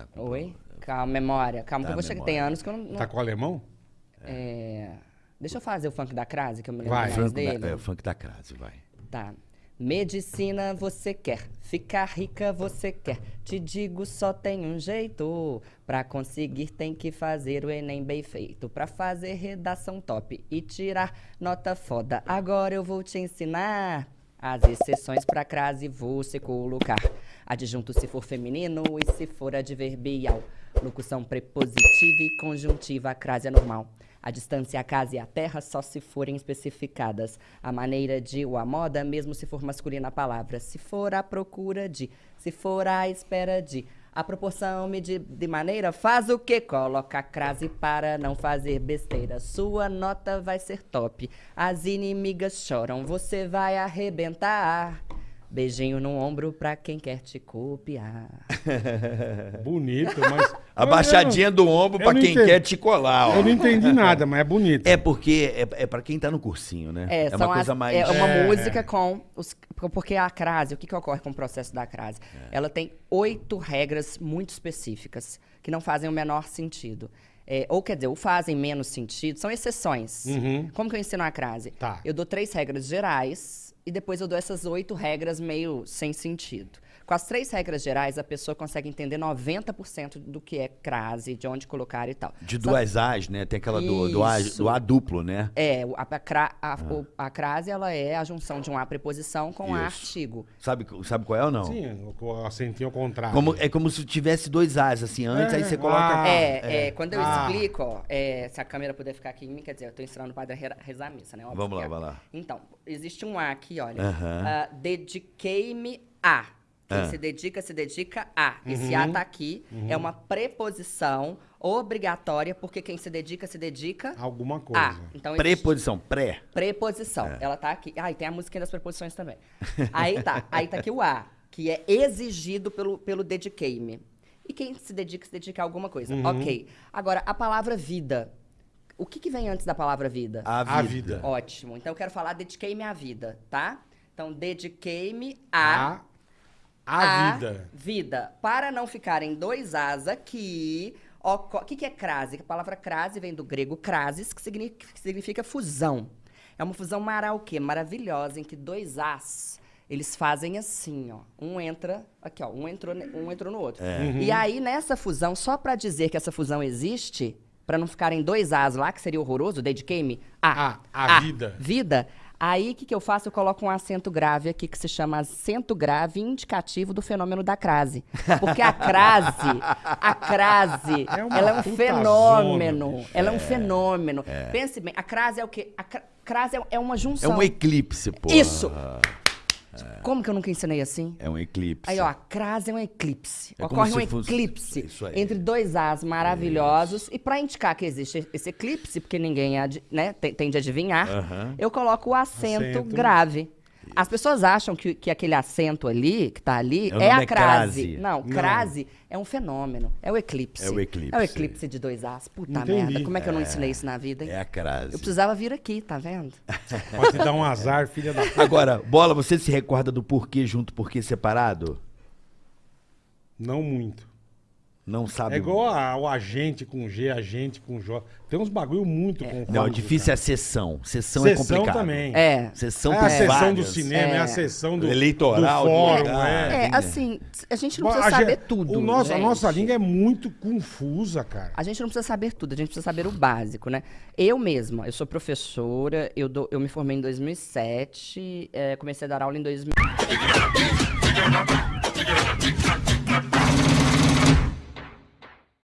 Tá com Oi? Calma, memória. Calma, que Tá, eu vou chegar. memória. Tem anos que eu não. não- Tá com o alemão? é, Deixa eu fazer o funk da crase, que eu me lembro Vai. mais Franco dele. da, é, o funk da crase, vai. Tá. Medicina você quer, ficar rica você quer. Te digo, só tem um jeito. Pra conseguir, tem que fazer o Enem bem feito. Pra fazer redação top e tirar nota foda. Agora eu vou te ensinar. As exceções pra crase você colocar. Adjunto se for feminino e se for adverbial. Locução prepositiva e conjuntiva, a crase é normal. A distância, a casa e a terra só se forem especificadas. A maneira de ou a moda, mesmo se for masculina a palavra. Se for à procura de, se for à espera de. A proporção medir de maneira faz o que? Coloca a crase para não fazer besteira. Sua nota vai ser top. As inimigas choram, você vai arrebentar. Beijinho no ombro pra quem quer te copiar. Bonito, mas. A baixadinha do ombro pra quem entendo. quer te colar, ó. Eu não entendi nada, mas é bonito. É porque é, é para quem tá no cursinho, né? É, uma são coisa as- mais. é uma É. música com os. Porque a crase, o que, que ocorre com o processo da crase? É. Ela tem oito regras muito específicas que não fazem o menor sentido. É, ou quer dizer, ou fazem menos sentido, são exceções. Uhum. Como que eu ensino a crase? Tá. Eu dou três regras gerais e depois eu dou essas oito regras meio sem sentido. Com as três regras gerais, a pessoa consegue entender 90% do que é crase, de onde colocar e tal. De Só- duas As, né? Tem aquela do, do, A, do A duplo, né? É, a, a, a, o- a crase, ela é a junção de um A preposição com A Isso. artigo. Sabe, sabe qual é ou não? Sim, o o acentinho ao contrário. Como, é como se tivesse dois As, assim, antes, É, aí você coloca. ah, é, é, quando eu Ah. explico, ó, é, se a câmera puder ficar aqui em mim, quer dizer, eu tô ensinando o padre a re- rezar a missa, né? Óbvio Vamos que lá, é. vai lá. Então, existe um A aqui, olha. Aham. Ah, Dediquei-me a. Quem Ah. se dedica, se dedica a. Esse A tá aqui. É uma preposição obrigatória, porque quem se dedica, se dedica Alguma coisa. a. Então, existe- Preposição, pré. Preposição. É. Ela tá aqui. Ah, e tem a musiquinha das preposições também. Aí tá. Aí tá aqui o A, que é exigido pelo, pelo dediquei-me. E quem se dedica, se dedica a alguma coisa. Uhum. Ok. Agora, a palavra vida. O que, que vem antes da palavra vida? A vida. A vida. Ótimo. Então eu quero falar dediquei-me à vida, tá? Então, dediquei-me a, A, a vida. vida. Para não ficar em dois As aqui. O que, que é crase? A palavra crase vem do grego crasis, que significa, que significa fusão. É uma fusão mara o quê? Maravilhosa, em que dois As, eles fazem assim, ó. Um entra, aqui, ó. Um entrou, um entrou no outro. E aí, nessa fusão, só pra dizer que essa fusão existe, pra não ficarem dois As lá, que seria horroroso, dediquei-me a, A, a vida. vida. Aí, o que, que eu faço? Eu coloco um acento grave aqui, que se chama acento grave indicativo do fenômeno da crase. Porque a crase, a crase, É ela é um fenômeno. zona, ela é um fenômeno. Pense bem, a crase é o quê? A cra- crase é, é uma É junção. um eclipse, pô. Isso! Como que eu nunca ensinei assim? É um eclipse. Aí, ó, a crase é um eclipse. É Ocorre um se fosse- eclipse Isso entre dois As maravilhosos. E pra indicar que existe esse eclipse, porque ninguém né, tem- de adivinhar, Aham. eu coloco o acento, Acento. grave. As pessoas acham que, que aquele acento ali, que tá ali, É é, a é crase. crase. Não, Não. crase é um fenômeno. É o eclipse. É o eclipse. É o eclipse de dois As. Puta Entendi. merda. Como é que eu não ensinei isso na vida, hein? É a crase. Eu precisava vir aqui, tá vendo? Pode dar um azar, filha da. Agora, Bola, você se recorda do porquê junto, porquê separado? Não muito. Não sabe? É igual a- o agente com G, agente com J. Tem uns bagulho muito confuso. Não, difícil é a sessão. Sessão, é Sessão complicado. também. É. Sessão É a sessão várias. do cinema, é, a É. sessão do Eleitoral, do fórum, do- é. É, assim, a gente não A precisa gen- saber tudo. o nosso, a nossa língua é muito confusa, cara. A gente não precisa saber tudo, a gente precisa saber o básico, né? Eu mesma, eu sou professora, eu, dou- eu me formei em 2007, eh, comecei a dar aula em 2000.